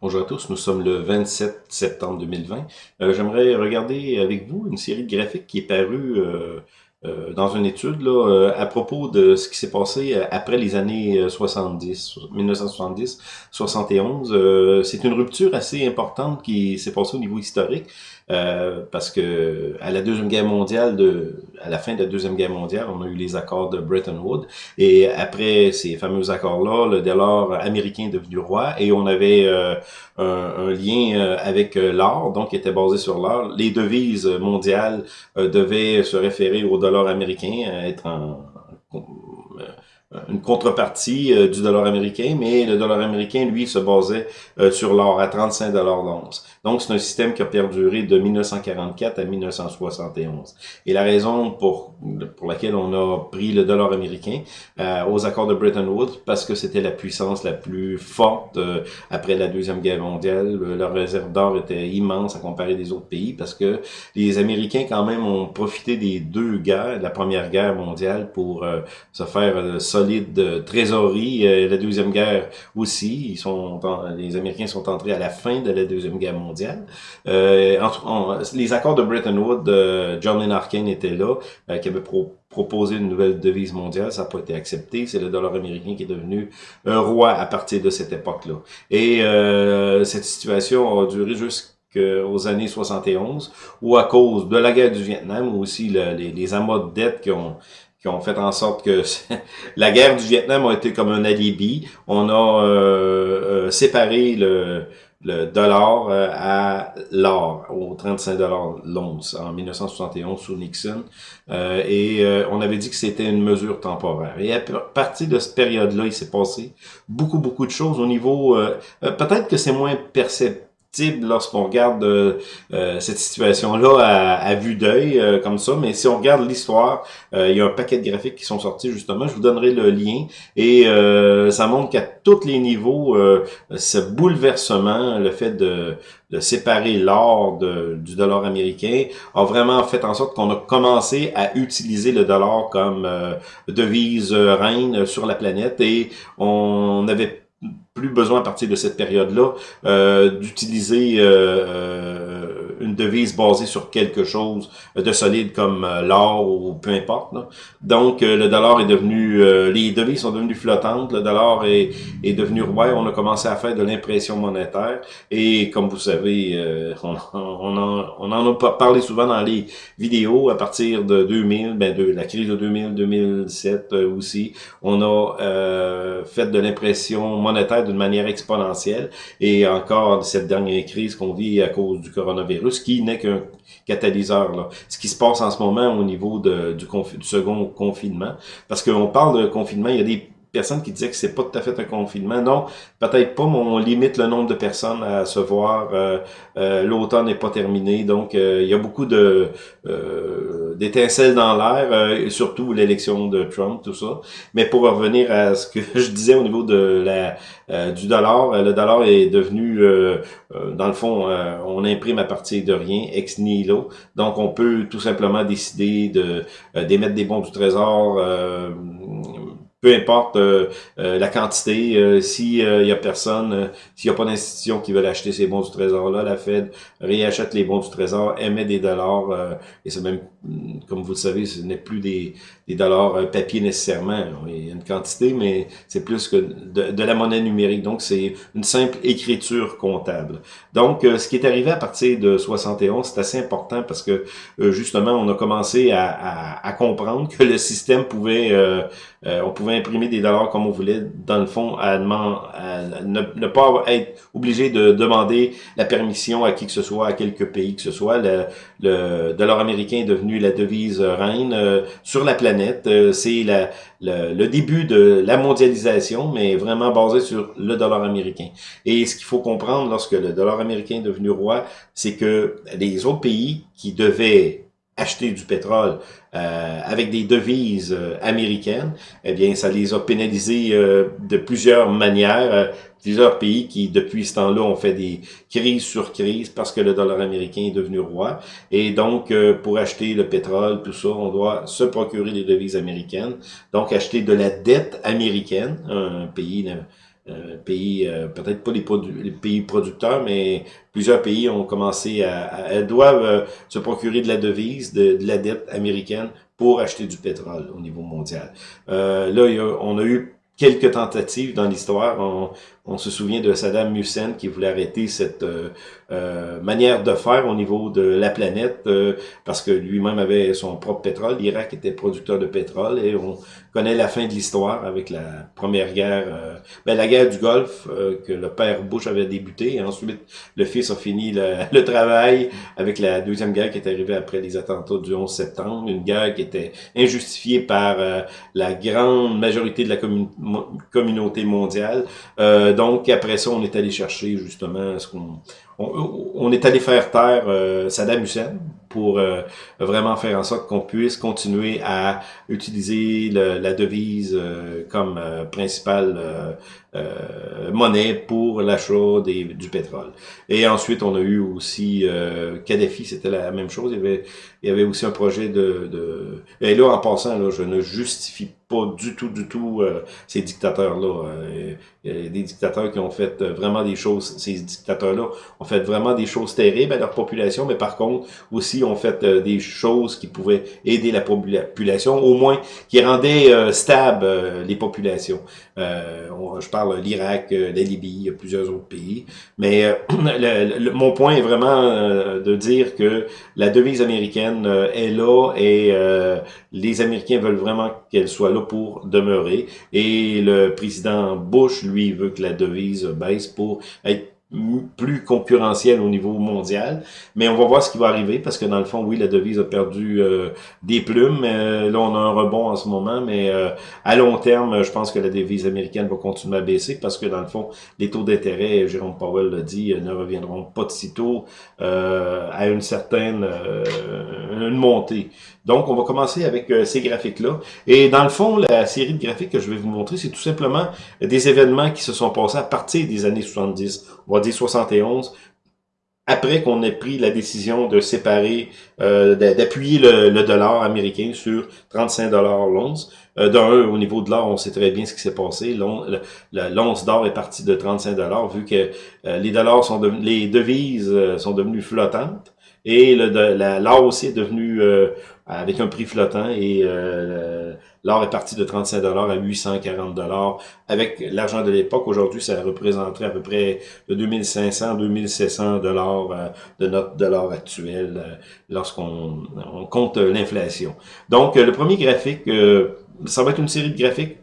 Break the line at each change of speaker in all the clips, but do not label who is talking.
Bonjour à tous, nous sommes le 27 septembre 2020. Euh, J'aimerais regarder avec vous une série de graphiques qui est parue euh, euh, dans une étude là, euh, à propos de ce qui s'est passé euh, après les années 70, 1970, 71. C'est une rupture assez importante qui s'est passée au niveau historique. Euh, parce que à la deuxième guerre mondiale, de, à la fin de la deuxième guerre mondiale, on a eu les accords de Bretton Woods, et après ces fameux accords-là, le dollar américain est devenu roi, et on avait euh, un, un, lien avec l'or, donc qui était basé sur l'or. Les devises mondiales devaient se référer au dollar américain, être en, une contrepartie euh, du dollar américain, mais le dollar américain, lui, se basait euh, sur l'or à 35 dollars l'once. Donc, c'est un système qui a perduré de 1944 à 1971. Et la raison pour, pour laquelle on a pris le dollar américain euh, aux accords de Bretton Woods, parce que c'était la puissance la plus forte après la Deuxième Guerre mondiale. Leur réserve d'or était immense à comparer des autres pays, parce que les Américains, quand même, ont profité des deux guerres, la Première Guerre mondiale, pour se faire solide trésorerie. Euh, la Deuxième Guerre aussi. Ils sont, les Américains sont entrés à la fin de la Deuxième Guerre mondiale. Euh, les accords de Bretton Woods, euh, John Lenarkin était là, euh, qui avait proposé une nouvelle devise mondiale. Ça n'a pas été accepté. C'est le dollar américain qui est devenu un roi à partir de cette époque-là. Et cette situation a duré jusqu'aux années 71, où à cause de la guerre du Vietnam, ou aussi les, les amas de dette qui ont qui ont fait en sorte que la guerre du Vietnam a été comme un alibi. On a euh, euh, séparé le, le dollar euh, à l'or, au 35 dollars l'once en 1971 sous Nixon. et on avait dit que c'était une mesure temporaire. Et à partir de cette période-là, il s'est passé beaucoup, beaucoup de choses au niveau... Peut-être que c'est moins perceptible lorsqu'on regarde euh, euh, cette situation-là à, vue d'œil euh, comme ça, mais si on regarde l'histoire, il y a un paquet de graphiques qui sont sortis justement, je vous donnerai le lien, et ça montre qu'à tous les niveaux, ce bouleversement, le fait de, de séparer l'or du dollar américain, a vraiment fait en sorte qu'on a commencé à utiliser le dollar comme devise reine sur la planète, et on avait plus besoin à partir de cette période-là euh, d'utiliser euh, euh, une devise basée sur quelque chose de solide comme l'or ou peu importe. Donc le dollar est devenu, les devises sont devenues flottantes, le dollar est, est devenu roi, on a commencé à faire de l'impression monétaire et comme vous savez, on, on, en, on en a parlé souvent dans les vidéos à partir de 2000, ben de la crise de 2000-2007 aussi, on a fait de l'impression monétaire d'une manière exponentielle. Et encore cette dernière crise qu'on vit à cause du coronavirus, qui n'est qu'un catalyseur. Là. Ce qui se passe en ce moment au niveau du, du second confinement. Parce qu'on parle de confinement, il y a des personnes qui disaient que c'est pas tout à fait un confinement. Non, peut-être pas, mais on limite le nombre de personnes à se voir. Euh, euh, L'automne n'est pas terminé, donc euh, il y a beaucoup de euh, d'étincelles dans l'air, et surtout l'élection de Trump, tout ça. Mais pour revenir à ce que je disais au niveau de la du dollar, le dollar est devenu, dans le fond, on imprime à partir de rien, ex nihilo. Donc on peut tout simplement décider de d'émettre des bons du trésor peu importe euh, euh, la quantité, euh, s'il y a personne, s'il n'y a pas d'institution qui veut acheter ces bons du trésor-là, la Fed réachète les bons du trésor, émet des dollars, et c'est même, comme vous le savez, ce n'est plus des, des dollars papier nécessairement. Il y a une quantité, mais c'est plus que de, de, la monnaie numérique. Donc, c'est une simple écriture comptable. Donc, ce qui est arrivé à partir de 71, c'est assez important parce que, justement, on a commencé à, à, à, comprendre que le système pouvait... on pouvait imprimer des dollars comme on voulait, dans le fond, à, ne, pas être obligé de demander la permission à qui que ce soit, à quelques pays que ce soit. Le, le dollar américain est devenu la devise reine euh, sur la planète. Euh, c'est le, le, début de la mondialisation, mais vraiment basé sur le dollar américain. Et ce qu'il faut comprendre lorsque le dollar américain est devenu roi, c'est que les autres pays qui devaient acheter du pétrole euh, avec des devises euh, américaines, eh bien, ça les a pénalisés euh, de plusieurs manières. plusieurs pays qui, depuis ce temps-là, ont fait des crises sur crises parce que le dollar américain est devenu roi. Et donc, pour acheter le pétrole, tout ça, on doit se procurer des devises américaines. Donc, acheter de la dette américaine, un pays pays, peut-être pas les, les, pays producteurs, mais plusieurs pays ont commencé à, elles doivent se procurer de la devise, de, de, la dette américaine pour acheter du pétrole au niveau mondial. là, on a eu quelques tentatives dans l'histoire. On, se souvient de Saddam Hussein qui voulait arrêter cette euh, euh, manière de faire au niveau de la planète euh, parce que lui-même avait son propre pétrole. L'Irak était producteur de pétrole et on connaît la fin de l'histoire avec la première guerre, ben, la guerre du Golfe que le père Bush avait débuté. Et ensuite, le fils a fini le, travail avec la deuxième guerre qui est arrivée après les attentats du 11 septembre. Une guerre qui était injustifiée par la grande majorité de la communauté mondiale donc, après ça, on est allé chercher justement ce qu'on on, est allé faire taire euh, Saddam Hussein pour euh, vraiment faire en sorte qu'on puisse continuer à utiliser la devise euh, comme principale monnaie pour l'achat du pétrole. Et ensuite, on a eu aussi Kadhafi, c'était la même chose. Il y avait, il y avait aussi un projet de, de... Et là, en passant, là, je ne justifie pas du tout, du tout ces dictateurs-là. a des dictateurs qui ont fait vraiment des choses, ces dictateurs-là ont fait vraiment des choses terribles à leur population, mais par contre, aussi ont fait euh, des choses qui pouvaient aider la population, au moins qui rendaient euh, stable euh, les populations. je parle l'Irak, la Libye, plusieurs autres pays. Mais mon point est vraiment de dire que la devise américaine est là et les Américains veulent vraiment qu'elle soit là pour demeurer. Et le président Bush, lui, veut que la devise baisse pour être plus concurrentiel au niveau mondial. Mais on va voir ce qui va arriver parce que dans le fond, oui, la devise a perdu euh, des plumes. Euh, là, on a un rebond en ce moment, mais euh, à long terme, je pense que la devise américaine va continuer à baisser parce que dans le fond, les taux d'intérêt, Jérôme Powell l'a dit, ne reviendront pas de sitôt à une certaine une montée. Donc, on va commencer avec ces graphiques-là. Et dans le fond, la série de graphiques que je vais vous montrer, c'est tout simplement des événements qui se sont passés à partir des années 70. On 71, après qu'on ait pris la décision de séparer, euh, d'appuyer le, dollar américain sur 35 dollars l'once. Euh, D'un, au niveau de l'or, on sait très bien ce qui s'est passé. L'once d'or est partie de 35 dollars vu que euh, les dollars sont les devises euh, sont devenues flottantes et l'or aussi est devenu avec un prix flottant et L'or est parti de 35 dollars à 840 dollars. Avec l'argent de l'époque, aujourd'hui, ça représenterait à peu près de 2500 2700 dollars euh, de notre dollar actuel euh, lorsqu'on compte l'inflation. Donc, euh, le premier graphique, ça va être une série de graphiques.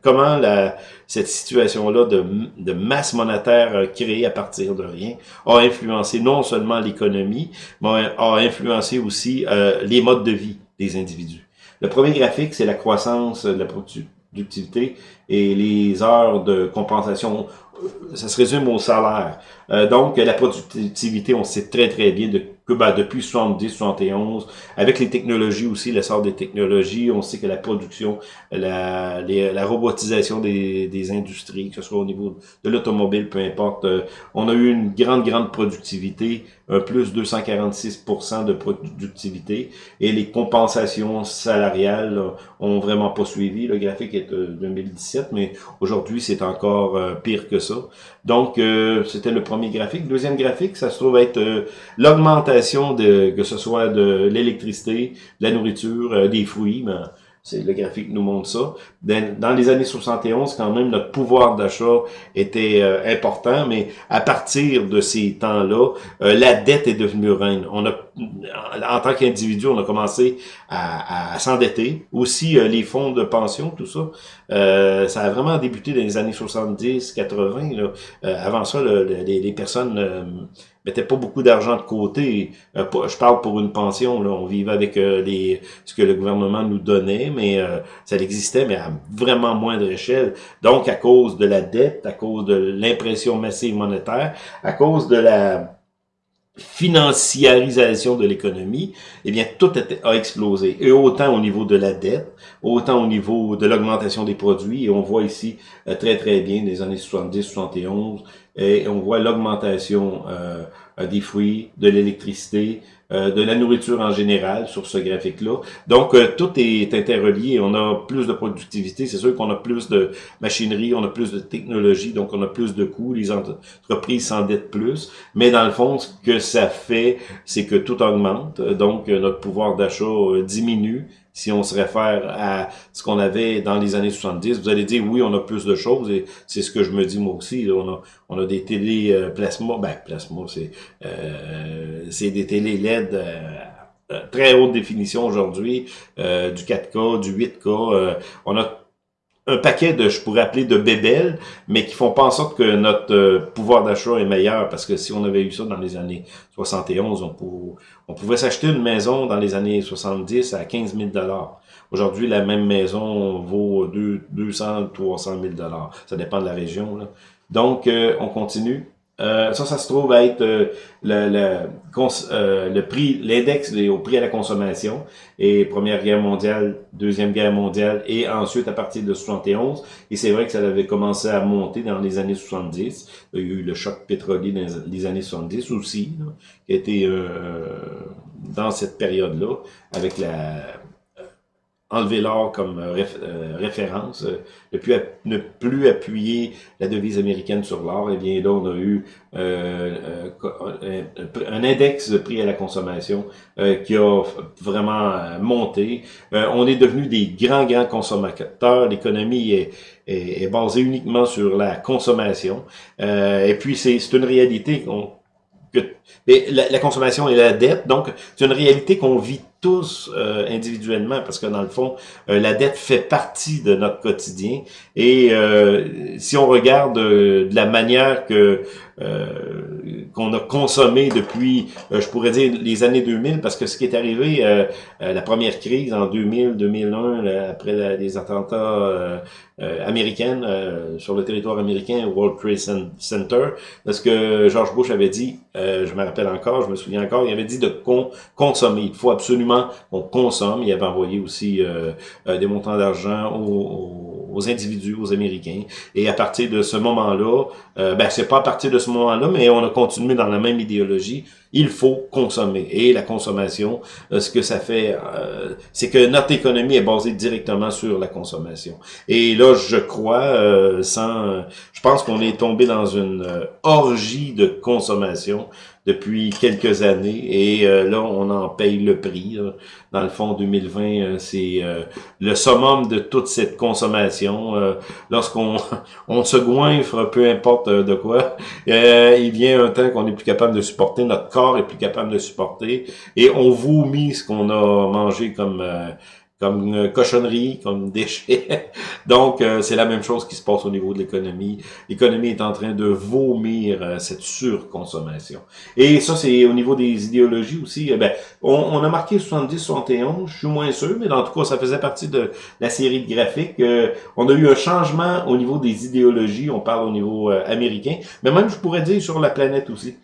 comment la, cette situation-là de, de, masse monétaire créée à partir de rien a influencé non seulement l'économie, mais a influencé aussi les modes de vie des individus. Le premier graphique, c'est la croissance de la productivité et les heures de compensation. Ça se résume au salaire. Euh, donc, la productivité, on sait très, très bien de que ben, depuis 70, 71, avec les technologies aussi, l'essor des technologies, on sait que la production, la, la robotisation des, des, industries, que ce soit au niveau de l'automobile, peu importe, euh, on a eu une grande, grande productivité, un plus 246% de productivité, et les compensations salariales ont vraiment pas suivi. Le graphique est de 2017, mais aujourd'hui, c'est encore euh, pire que ça. Donc, euh, c'était le premier graphique. Deuxième graphique, ça se trouve être l'augmentation de, que ce soit de l'électricité, de la nourriture, euh, des fruits, mais c'est le graphique nous montre ça. Dans, les années 71, quand même, notre pouvoir d'achat était euh, important, mais à partir de ces temps-là, euh, la dette est devenue reine. On a, en tant qu'individu, on a commencé à, s'endetter. Aussi, les fonds de pension, tout ça, ça a vraiment débuté dans les années 70, 80. Là. avant ça, les, les, personnes mettait pas beaucoup d'argent de côté. Euh, je parle pour une pension, là, on vivait avec euh, les, ce que le gouvernement nous donnait, mais euh, ça existait, mais à vraiment moindre échelle. Donc, à cause de la dette, à cause de l'impression massive monétaire, à cause de la financiarisation de l'économie, eh bien, tout a, explosé. Et autant au niveau de la dette, autant au niveau de l'augmentation des produits. Et on voit ici très, très bien les années 70, 71, et on voit l'augmentation euh, des fruits, de l'électricité, de la nourriture en général sur ce graphique-là. Donc, tout est interrelié. On a plus de productivité. C'est sûr qu'on a plus de machinerie, on a plus de technologie, donc on a plus de coûts. Les entreprises s'endettent plus. Mais dans le fond, ce que ça fait, c'est que tout augmente. Donc, notre pouvoir d'achat diminue si on se réfère à ce qu'on avait dans les années 70. Vous allez dire, oui, on a plus de choses, et c'est ce que je me dis moi aussi. On a, on a des télé euh, plasma, ben plasma, c'est euh, des télé LED euh, très haute définition aujourd'hui, du 4K, du 8K. on a un paquet de, je pourrais appeler de bébelles, mais qui font pas en sorte que notre euh, pouvoir d'achat est meilleur, parce que si on avait eu ça dans les années 71, on, on pouvait s'acheter une maison dans les années 70 à 15 000 Aujourd'hui, la même maison vaut 200, 300 000 Ça dépend de la région. Donc, euh, on continue. Euh, ça, ça se trouve à être euh, le, le, euh, le prix, l'index au prix à la consommation. Et Première Guerre mondiale, Deuxième Guerre mondiale, et ensuite à partir de 71. Et c'est vrai que ça avait commencé à monter dans les années 70. Il y a eu le choc pétrolier dans les années 70 aussi, qui a été dans cette période-là, avec la enlever l'or comme euh, euh, référence, euh, ne, plus, ne plus appuyer la devise américaine sur l'or, et eh bien là, on a eu un index de prix à la consommation qui a vraiment monté. on est devenu des grands, grands consommateurs. L'économie est, basée uniquement sur la consommation. et puis, c'est une réalité que mais la, la, consommation et la dette, donc c'est une réalité qu'on vit tous euh, individuellement, parce que dans le fond, euh, la dette fait partie de notre quotidien. Et euh, si on regarde de la manière que qu'on a consommé depuis, je pourrais dire, les années 2000, parce que ce qui est arrivé, la première crise en 2000, 2001, après les attentats américains sur le territoire américain, World Trade Center, parce que George Bush avait dit, je me rappelle encore, je me souviens encore, il avait dit de consommer. Il faut absolument on consomme. Il avait envoyé aussi euh, euh, des montants d'argent aux, individus, aux Américains. Et à partir de ce moment-là, euh, ben c'est pas à partir de ce moment-là, mais on a continué dans la même idéologie. Il faut consommer. Et la consommation, ce que ça fait, c'est que notre économie est basée directement sur la consommation. Et là, je crois, sans, je pense qu'on est tombé dans une orgie de consommation depuis quelques années et euh, là, on en paye le prix. Dans le fond, 2020, euh, c'est euh, le summum de toute cette consommation. Lorsqu'on on se goinfre, peu importe de quoi, il vient un temps qu'on est plus capable de supporter, notre corps est plus capable de supporter et on vomit ce qu'on a mangé comme comme une cochonnerie, comme déchet. Donc, euh, c'est la même chose qui se passe au niveau de l'économie. L'économie est en train de vomir euh, cette surconsommation. Et ça, c'est au niveau des idéologies aussi. Eh ben, on, a marqué 70-71, je suis moins sûr, mais en tout cas, ça faisait partie de la série de graphiques. Euh, on a eu un changement au niveau des idéologies, on parle au niveau américain, mais même, je pourrais dire, sur la planète aussi.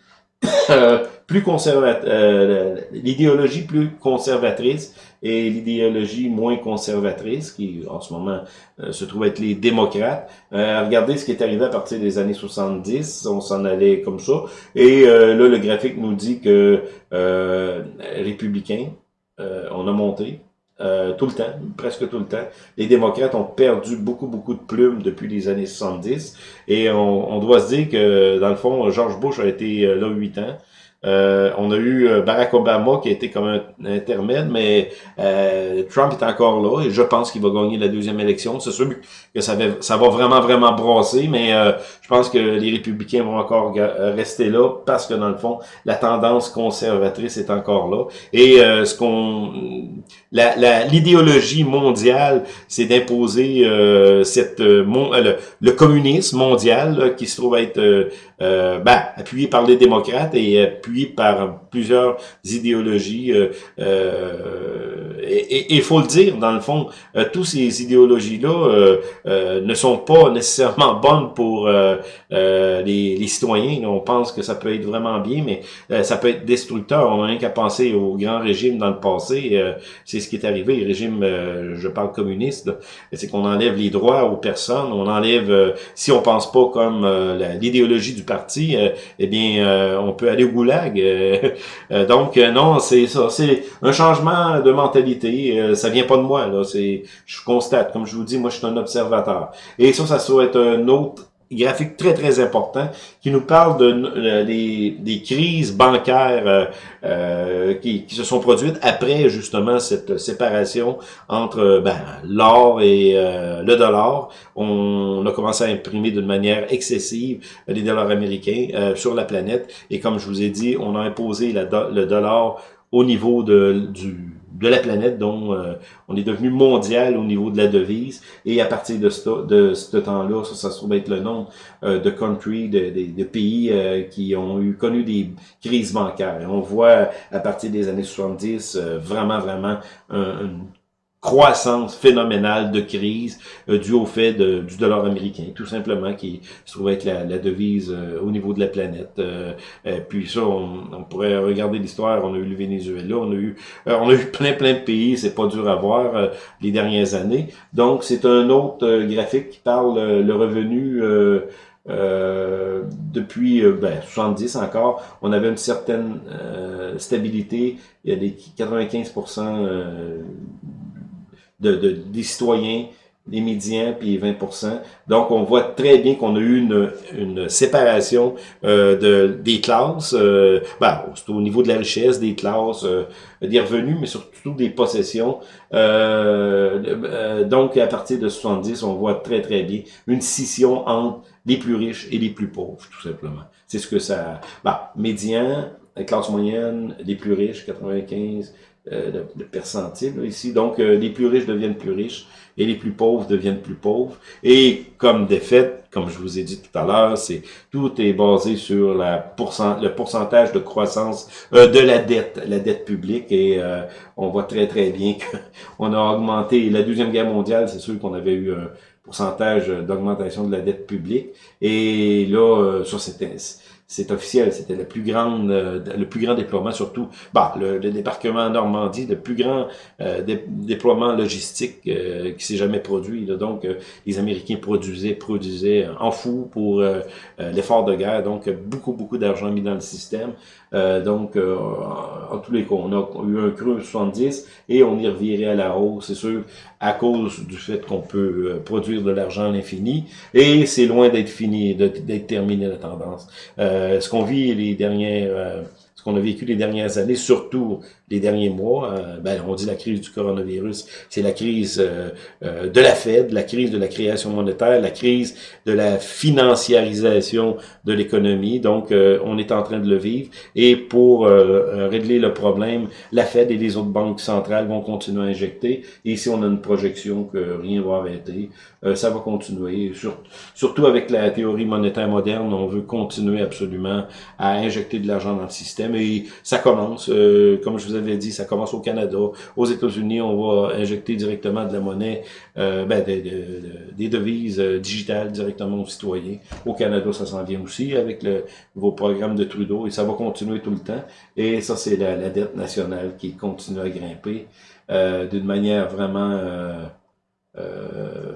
Plus conservateur, euh, l'idéologie plus conservatrice et l'idéologie moins conservatrice, qui en ce moment euh, se trouve être les démocrates. Euh, regardez ce qui est arrivé à partir des années 70, on s'en allait comme ça. Et là, le graphique nous dit que républicains, on a monté. Tout le temps, presque tout le temps. Les démocrates ont perdu beaucoup, beaucoup de plumes depuis les années 70. Et on, on doit se dire que, dans le fond, George Bush a été là huit ans. Euh, on a eu euh, Barack Obama qui a été comme un, intermède, mais euh, Trump est encore là et je pense qu'il va gagner la deuxième élection. C'est sûr que ça va, ça va vraiment, vraiment brasser, mais je pense que les républicains vont encore rester là parce que dans le fond, la tendance conservatrice est encore là. Et ce qu'on l'idéologie mondiale, c'est d'imposer cette le, le, communisme mondial qui se trouve être euh, ben, appuyé par les démocrates et appuyé par plusieurs idéologies. Euh, euh, et il faut le dire, dans le fond, euh, tous ces idéologies-là ne sont pas nécessairement bonnes pour les, les, citoyens. On pense que ça peut être vraiment bien, mais ça peut être destructeur. On n'a rien qu'à penser au grand régime dans le passé. C'est ce qui est arrivé, le régime, je parle communiste, c'est qu'on enlève les droits aux personnes, on enlève, si on pense pas comme l'idéologie du parti, eh bien, on peut aller au goulag blague. donc, non, c'est ça. C'est un changement de mentalité. ça vient pas de moi, là. C'est, je constate, comme je vous dis, moi, je suis un observateur. Et ça, ça doit être un autre graphique très, très important qui nous parle de, euh, des, des, crises bancaires euh, euh, qui, qui, se sont produites après justement cette séparation entre ben, l'or et le dollar. On, a commencé à imprimer d'une manière excessive les dollars américains sur la planète et comme je vous ai dit, on a imposé la, le dollar au niveau de, du, de la planète dont euh, on est devenu mondial au niveau de la devise. Et à partir de ce, de ce temps-là, ça, ça se trouve être le nom euh, de country, de, de, pays euh, qui ont eu connu des crises bancaires. Et on voit à partir des années 70 vraiment, vraiment un, croissance phénoménale de crise euh, due au fait de, du dollar américain, tout simplement, qui se trouve être la, la devise euh, au niveau de la planète. Euh, puis ça, on, pourrait regarder l'histoire, on a eu le Venezuela, on a eu on a eu plein plein de pays, c'est pas dur à voir les dernières années. Donc c'est un autre graphique qui parle le revenu euh, depuis ben, 70 encore, on avait une certaine stabilité. Il y a des 95% euh, de, des citoyens, des médians, puis 20 Donc, on voit très bien qu'on a eu une, une séparation euh, de, des classes, euh, ben, au niveau de la richesse, des classes, euh, des revenus, mais surtout des possessions. Euh, donc, à partir de 70, on voit très, très bien une scission entre les plus riches et les plus pauvres, tout simplement. C'est ce que ça... Ben, médian, classe moyenne, les plus riches, 95, euh, de, percentile ici. Donc, euh, les plus riches deviennent plus riches et les plus pauvres deviennent plus pauvres. Et comme des faits, comme je vous ai dit tout à l'heure, c'est tout est basé sur la pourcent, le pourcentage de croissance euh, de la dette, la dette publique. Et on voit très très bien qu'on a augmenté. La deuxième guerre mondiale, c'est sûr qu'on avait eu un pourcentage d'augmentation de la dette publique. Et là, sur cette c'est officiel, c'était le plus grand, euh, le plus grand déploiement, surtout, bah, le, débarquement en Normandie, le plus grand euh, déploiement logistique euh, qui s'est jamais produit. Donc, les Américains produisaient, produisaient en fou pour l'effort de guerre. Donc, beaucoup, beaucoup d'argent mis dans le système. donc, en, tous les cas, on a eu un creux 70 et on y revirait à la hausse, c'est sûr, à cause du fait qu'on peut produire de l'argent à l'infini. Et c'est loin d'être fini, d'être terminé la tendance. Euh, ce qu'on vit les dernières, euh, ce qu'on a vécu les dernières années, surtout les derniers mois, euh, ben, on dit la crise du coronavirus, c'est la crise de la Fed, la crise de la création monétaire, la crise de la financiarisation de l'économie. Donc, on est en train de le vivre. Et pour régler le problème, la Fed et les autres banques centrales vont continuer à injecter. Et ici, on a une projection que rien va arrêter. ça va continuer. surtout avec la théorie monétaire moderne, on veut continuer absolument à injecter de l'argent dans le système. Et ça commence, euh, comme je vous avais dit, ça commence au Canada. Aux États-Unis, on va injecter directement de la monnaie, euh, ben, des, devises euh, digitales directement aux citoyens. Au Canada, ça s'en vient aussi avec le nouveau programme de Trudeau et ça va continuer tout le temps. Et ça, c'est la, dette nationale qui continue à grimper d'une manière vraiment...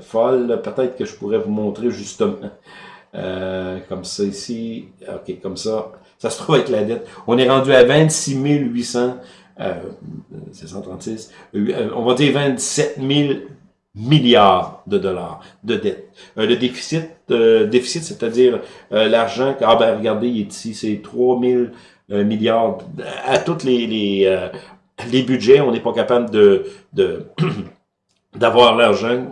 folle. Peut-être que je pourrais vous montrer justement euh, comme ça ici. OK, comme ça. Ça se trouve avec la dette. On est rendu à 26 800, euh, 736, euh, on va dire 27 000 milliards de dollars de dette. Euh, le déficit, déficit c'est-à-dire l'argent, ah ben regardez, il est ici, c'est 3 000 milliards. À tous les, les, les budgets, on n'est pas capable de, de d'avoir l'argent.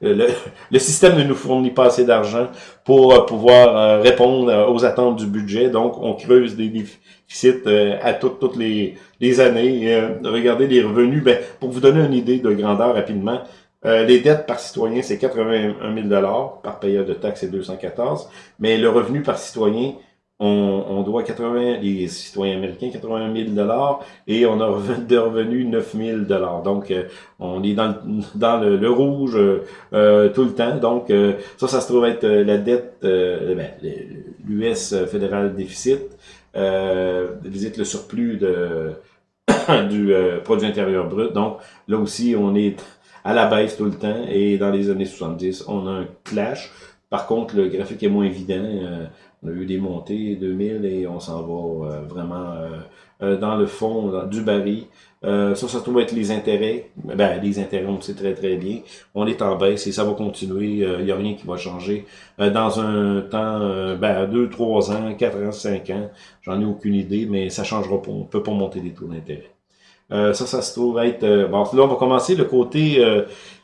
Le, le, système ne nous fournit pas assez d'argent pour euh, pouvoir euh, répondre euh, aux attentes du budget. Donc, on creuse des déficits à toutes, toutes les, les années. regardez les revenus. Ben, pour vous donner une idée de grandeur rapidement, les dettes par citoyen, c'est 81 000 par payeur de taxes, c'est 214. Mais le revenu par citoyen, on, doit 80, les citoyens américains, 81 000 dollars et on a de revenus 9 000 dollars. Donc, euh, on est dans, le, dans le, rouge euh, tout le temps. Donc, euh, ça, ça se trouve être la dette, ben, l'US fédéral déficit, visite le surplus de du produit intérieur brut. Donc, là aussi, on est à la baisse tout le temps et dans les années 70, on a un clash. Par contre, le graphique est moins évident. On a eu des montées 2000 et on s'en va vraiment dans le fond du baril. ça, ça trouve être les intérêts. Ben, les intérêts, on sait très très bien. On est en baisse et ça va continuer. Il n'y a rien qui va changer. dans un temps, ben, 2, 3 ans, 4 ans, 5 ans, j'en ai aucune idée, mais ça changera pas. On peut pas monter des taux d'intérêt. ça, ça se trouve être... bon, là, on va commencer le côté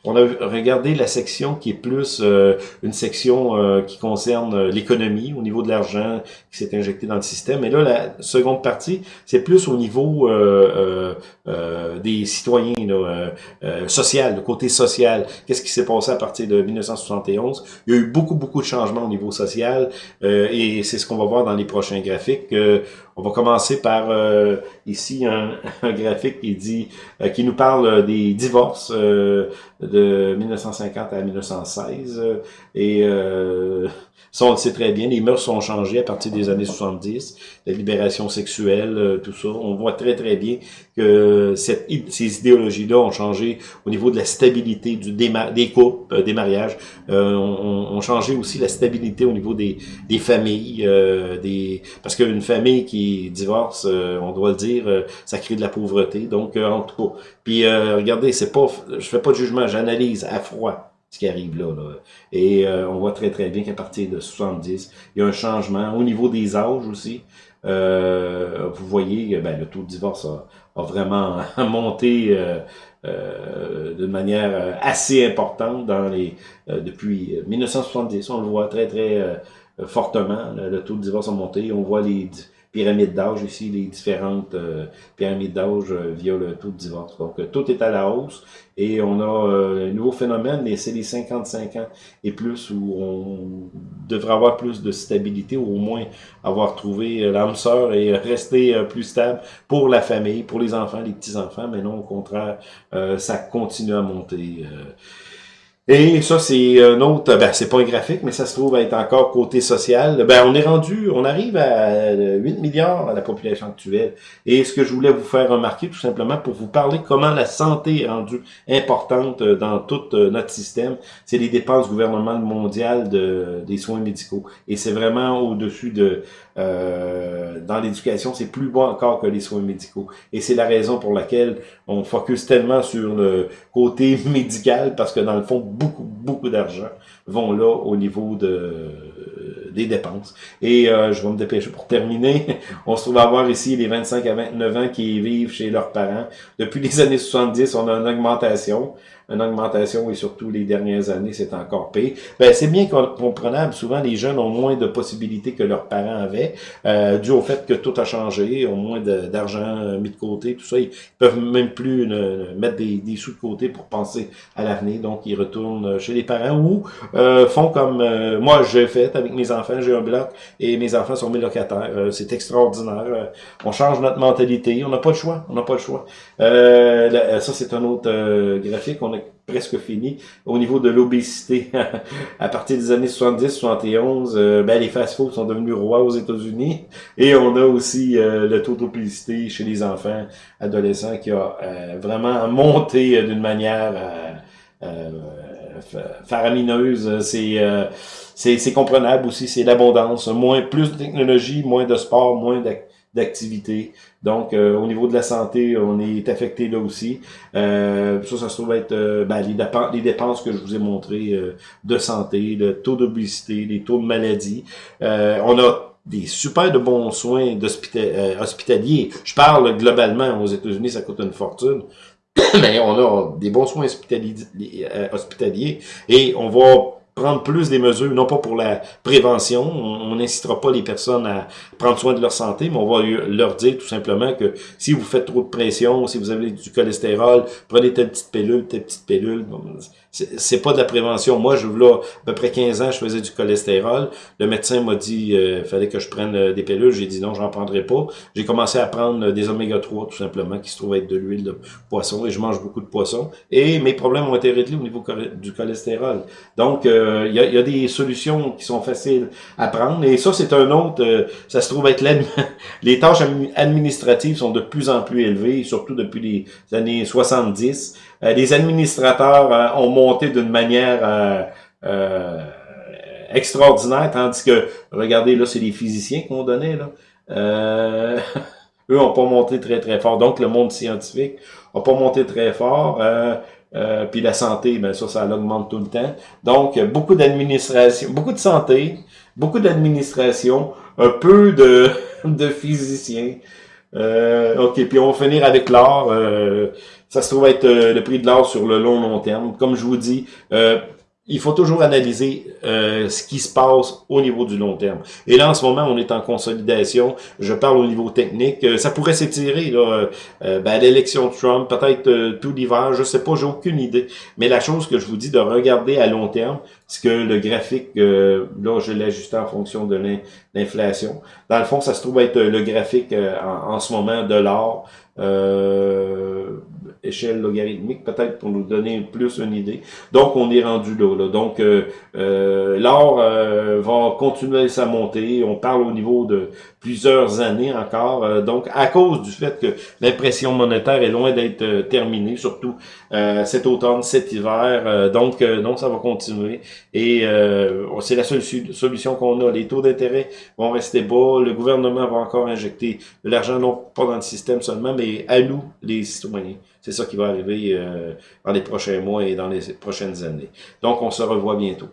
on a regardé la section qui est plus euh, une section euh, qui concerne euh, l'économie, au niveau de l'argent qui s'est injecté dans le système. Et là, la seconde partie, c'est plus au niveau des citoyens, là, social, le côté social. Qu'est-ce qui s'est passé à partir de 1971? Il y a eu beaucoup, beaucoup de changements au niveau social et c'est ce qu'on va voir dans les prochains graphiques. on va commencer par ici un, un, graphique qui dit qui nous parle des divorces de 1950 à 1916. Et euh, ça, on le sait très bien, les mœurs sont changées à partir des années 70, la libération sexuelle, euh, tout ça. On voit très très bien que cette, ces idéologies-là ont changé au niveau de la stabilité du des couples, euh, des mariages, euh, ont, changé aussi la stabilité au niveau des, des familles, des parce qu'une famille qui divorce, on doit le dire, ça crée de la pauvreté. Donc, en tout cas, puis regardez, c'est pas, je fais pas de jugement, j'analyse à froid ce qui arrive là. Et euh, on voit très très bien qu'à partir de 70, il y a un changement au niveau des âges aussi. Euh, vous voyez, ben, le taux de divorce a, vraiment monté euh, d'une manière assez importante dans les depuis 1970. On le voit très très fortement. Le, taux de divorce a monté. On voit les pyramide d'âge ici, les différentes euh, pyramides d'âge euh, via le taux de divorce. Donc, euh, tout est à la hausse et on a un nouveau phénomène, mais c'est les 55 ans et plus où on devrait avoir plus de stabilité ou au moins avoir trouvé l'âme sœur et rester plus stable pour la famille, pour les enfants, les petits-enfants, mais non, au contraire, ça continue à monter. Et ça, c'est un autre, ben, c'est pas un graphique, mais ça se trouve être encore côté social. Ben, on est rendu, on arrive à 8 milliards à la population actuelle. Et ce que je voulais vous faire remarquer, tout simplement, pour vous parler comment la santé est rendue importante dans tout euh, notre système, c'est les dépenses gouvernementales mondiales de, des soins médicaux. Et c'est vraiment au-dessus de, euh, dans l'éducation, c'est plus bas encore que les soins médicaux. Et c'est la raison pour laquelle on focus tellement sur le côté médical, parce que dans le fond, beaucoup, beaucoup d'argent vont là au niveau de des dépenses. Et euh, je vais me dépêcher pour terminer. On se trouve à avoir ici les 25 à 29 ans qui vivent chez leurs parents. Depuis les années 70, on a une augmentation une augmentation et surtout les dernières années, c'est encore pire. Ben, c'est bien comprenable. Souvent, les jeunes ont moins de possibilités que leurs parents avaient, euh, dû au fait que tout a changé, ont moins d'argent euh, mis de côté, tout ça. Ils peuvent même plus mettre des, des, sous de côté pour penser à l'avenir. Donc, ils retournent chez les parents ou euh, font comme euh, moi j'ai fait avec mes enfants. J'ai un bloc et mes enfants sont mes locataires. Euh, c'est extraordinaire. on change notre mentalité. On n'a pas le choix. On n'a pas le choix. ça, c'est un autre graphique. Presque fini. Au niveau de l'obésité, à partir des années 70-71, euh, ben, les fast-foods sont devenus rois aux États-Unis. Et on a aussi euh, le taux d'obésité chez les enfants, adolescents, qui a euh, vraiment monté d'une manière faramineuse. C'est c'est comprenable aussi, c'est l'abondance. Moins, plus de technologie, moins de sport, moins d'activité. Donc, euh, au niveau de la santé, on est affecté là aussi. Euh, ça, ça se trouve être euh, ben, les, dépenses, que je vous ai montrées de santé, le taux d'obésité, les taux de maladie. on a des super de bons soins hospitaliers. Je parle globalement, aux États-Unis, ça coûte une fortune. Mais on a des bons soins hospitaliers et on va prendre plus des mesures, non pas pour la prévention, on n'incitera pas les personnes à prendre soin de leur santé, mais on va leur dire tout simplement que si vous faites trop de pression, si vous avez du cholestérol, prenez telle petite pilule, telle petite pilule c'est pas de la prévention. Moi, je là, à peu près 15 ans, je faisais du cholestérol. Le médecin m'a dit euh, fallait que je prenne euh, des pilules. J'ai dit non, j'en prendrai pas. J'ai commencé à prendre euh, des oméga 3 tout simplement, qui se trouvent être de l'huile de poisson et je mange beaucoup de poisson. Et mes problèmes ont été réglés au niveau du cholestérol. Donc, il y, a, y, a, des solutions qui sont faciles à prendre. Et ça, c'est un autre, ça se trouve être les tâches administratives sont de plus en plus élevées, surtout depuis les années 70. les administrateurs ont monté d'une manière euh, euh, extraordinaire, tandis que, regardez, là, c'est les physiciens qu'on donnait, là. Euh, eux n'ont pas monté très, très fort. Donc, le monde scientifique n'a pas monté très fort. Euh, puis la santé, ben ça, ça augmente tout le temps. Donc, beaucoup d'administration, beaucoup de santé, beaucoup d'administration, un peu de, de physiciens. Ok, puis on va finir avec l'or. Euh, ça se trouve être le prix de l'or sur le long long terme. Comme je vous dis, il faut toujours analyser euh, ce qui se passe au niveau du long terme. Et là, en ce moment, on est en consolidation. Je parle au niveau technique. Euh, ça pourrait s'étirer là, euh, ben, l'élection de Trump, peut-être tout l'hiver, je sais pas, j'ai aucune idée. Mais la chose que je vous dis de regarder à long terme, c'est que le graphique, là, je l'ai ajusté en fonction de l'inflation. Dans le fond, ça se trouve être le graphique en, en, ce moment de l'or échelle logarithmique, peut-être pour nous donner plus une idée. Donc, on est rendu là. Donc, euh, euh, l'or euh, va continuer sa montée. On parle au niveau de plusieurs années encore. Euh, donc, à cause du fait que l'impression monétaire est loin d'être terminée, surtout cet automne, cet hiver. donc, donc, ça va continuer. Et c'est la seule solution qu'on a. Les taux d'intérêt vont rester bas. Le gouvernement va encore injecter de l'argent, non pas dans le système seulement, mais à nous, les citoyens. C'est ça qui va arriver euh, dans les prochains mois et dans les prochaines années. Donc, on se revoit bientôt.